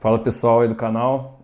Fala pessoal aí do canal,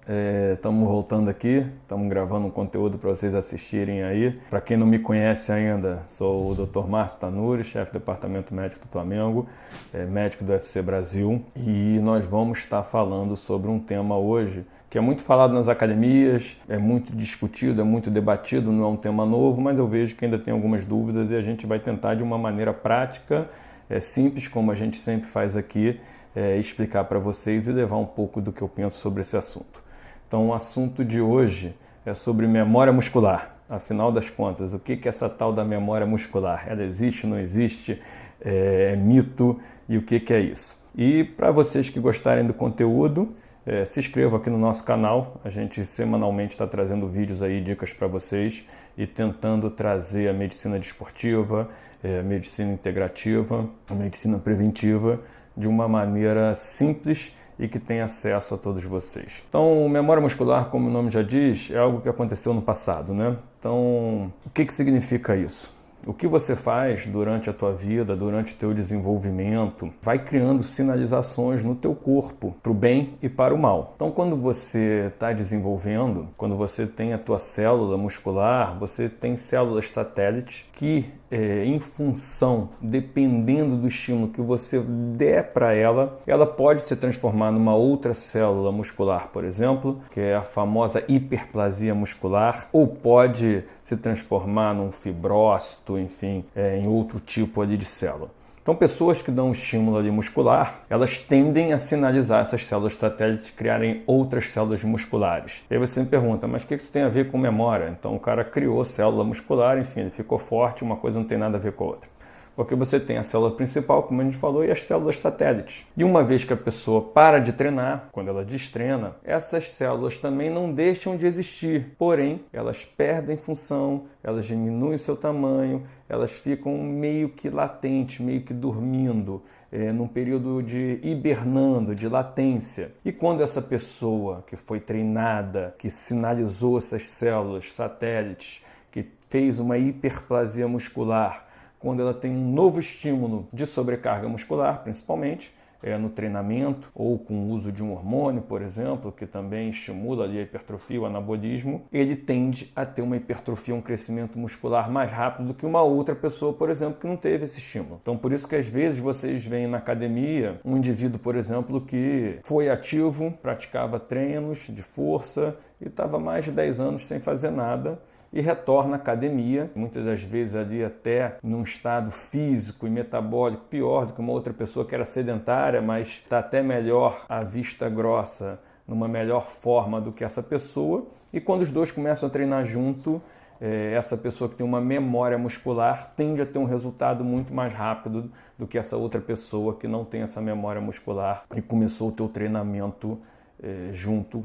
estamos é, voltando aqui, estamos gravando um conteúdo para vocês assistirem aí. Para quem não me conhece ainda, sou o Dr. Márcio Tanuri, chefe do Departamento Médico do Flamengo, é, médico do UFC Brasil, e nós vamos estar falando sobre um tema hoje que é muito falado nas academias, é muito discutido, é muito debatido, não é um tema novo, mas eu vejo que ainda tem algumas dúvidas e a gente vai tentar de uma maneira prática, é, simples, como a gente sempre faz aqui, é, explicar para vocês e levar um pouco do que eu penso sobre esse assunto. Então, o assunto de hoje é sobre memória muscular. Afinal das contas, o que é essa tal da memória muscular? Ela existe, não existe? É, é mito? E o que é isso? E para vocês que gostarem do conteúdo, é, se inscreva aqui no nosso canal. A gente semanalmente está trazendo vídeos aí, dicas para vocês e tentando trazer a medicina desportiva, é, a medicina integrativa, a medicina preventiva de uma maneira simples e que tem acesso a todos vocês. Então, memória muscular, como o nome já diz, é algo que aconteceu no passado, né? Então, o que, que significa isso? O que você faz durante a tua vida, durante o teu desenvolvimento, vai criando sinalizações no teu corpo, para o bem e para o mal. Então, quando você está desenvolvendo, quando você tem a tua célula muscular, você tem células satélites que, é, em função, dependendo do estímulo que você der para ela, ela pode se transformar numa outra célula muscular, por exemplo, que é a famosa hiperplasia muscular, ou pode se transformar num fibrócito, enfim, é, em outro tipo ali de célula. Então, pessoas que dão estímulo ali muscular, elas tendem a sinalizar essas células satélites criarem outras células musculares. E aí você me pergunta, mas o que isso tem a ver com memória? Então, o cara criou célula muscular, enfim, ele ficou forte, uma coisa não tem nada a ver com a outra. Porque você tem a célula principal, como a gente falou, e as células satélites. E uma vez que a pessoa para de treinar, quando ela destrena, essas células também não deixam de existir. Porém, elas perdem função, elas diminuem seu tamanho, elas ficam meio que latentes, meio que dormindo, é, num período de hibernando, de latência. E quando essa pessoa que foi treinada, que sinalizou essas células satélites, que fez uma hiperplasia muscular, quando ela tem um novo estímulo de sobrecarga muscular, principalmente, é, no treinamento ou com o uso de um hormônio, por exemplo, que também estimula ali a hipertrofia, o anabolismo, ele tende a ter uma hipertrofia, um crescimento muscular mais rápido do que uma outra pessoa, por exemplo, que não teve esse estímulo. Então, por isso que às vezes vocês veem na academia um indivíduo, por exemplo, que foi ativo, praticava treinos de força e estava mais de 10 anos sem fazer nada e retorna à academia, muitas das vezes ali até num estado físico e metabólico pior do que uma outra pessoa que era sedentária, mas está até melhor à vista grossa, numa melhor forma do que essa pessoa. E quando os dois começam a treinar junto, é, essa pessoa que tem uma memória muscular tende a ter um resultado muito mais rápido do que essa outra pessoa que não tem essa memória muscular e começou o teu treinamento é, junto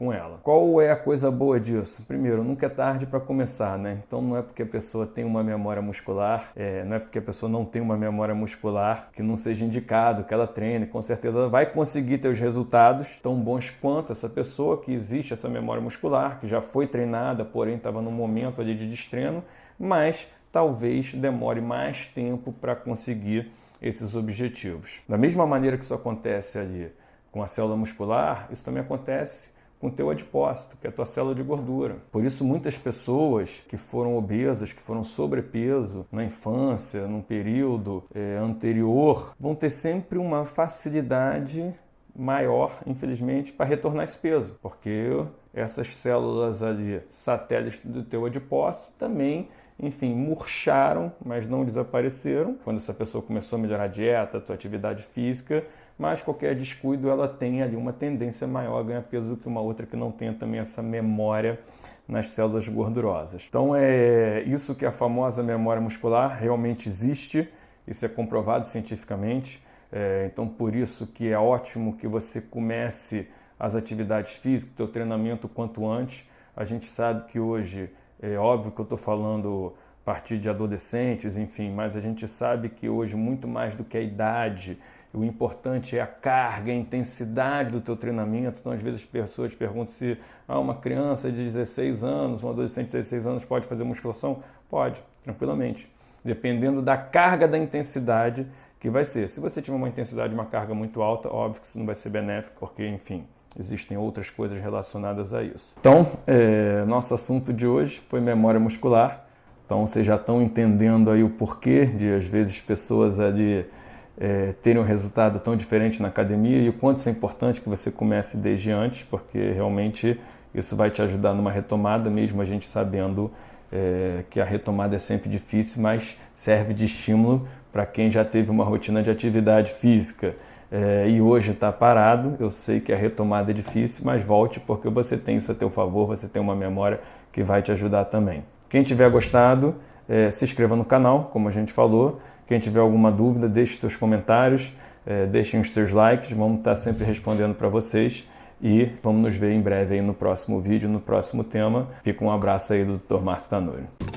com ela. Qual é a coisa boa disso? Primeiro, nunca é tarde para começar, né? Então não é porque a pessoa tem uma memória muscular, é, não é porque a pessoa não tem uma memória muscular que não seja indicado que ela treine, com certeza vai conseguir ter os resultados tão bons quanto essa pessoa que existe essa memória muscular, que já foi treinada, porém estava no momento ali de destreno, mas talvez demore mais tempo para conseguir esses objetivos. Da mesma maneira que isso acontece ali com a célula muscular, isso também acontece com o teu adipócito, que é a tua célula de gordura. Por isso, muitas pessoas que foram obesas, que foram sobrepeso na infância, num período é, anterior, vão ter sempre uma facilidade maior, infelizmente, para retornar esse peso, porque essas células ali, satélites do teu adipócito, também enfim, murcharam, mas não desapareceram. Quando essa pessoa começou a melhorar a dieta, sua atividade física, mas qualquer descuido ela tem ali uma tendência maior a ganhar peso do que uma outra que não tenha também essa memória nas células gordurosas. Então é isso que a famosa memória muscular realmente existe, isso é comprovado cientificamente. É, então por isso que é ótimo que você comece as atividades físicas, o treinamento quanto antes. A gente sabe que hoje é óbvio que eu estou falando a partir de adolescentes, enfim, mas a gente sabe que hoje, muito mais do que a idade, o importante é a carga, a intensidade do teu treinamento. Então, às vezes, as pessoas perguntam se ah, uma criança de 16 anos, um adolescente de 16 anos pode fazer musculação? Pode, tranquilamente. Dependendo da carga da intensidade que vai ser. Se você tiver uma intensidade, uma carga muito alta, óbvio que isso não vai ser benéfico, porque, enfim, existem outras coisas relacionadas a isso. Então, é, nosso assunto de hoje foi memória muscular. Então, vocês já estão entendendo aí o porquê de, às vezes, pessoas ali é, terem um resultado tão diferente na academia e o quanto isso é importante que você comece desde antes, porque realmente isso vai te ajudar numa retomada, mesmo a gente sabendo é, que a retomada é sempre difícil, mas serve de estímulo para quem já teve uma rotina de atividade física é, e hoje está parado. Eu sei que a retomada é difícil, mas volte porque você tem isso a teu favor, você tem uma memória que vai te ajudar também. Quem tiver gostado, é, se inscreva no canal, como a gente falou. Quem tiver alguma dúvida, deixe seus comentários, é, deixem os seus likes, vamos estar tá sempre respondendo para vocês. E vamos nos ver em breve aí no próximo vídeo, no próximo tema. Fica um abraço aí do Dr. Márcio Tanuri.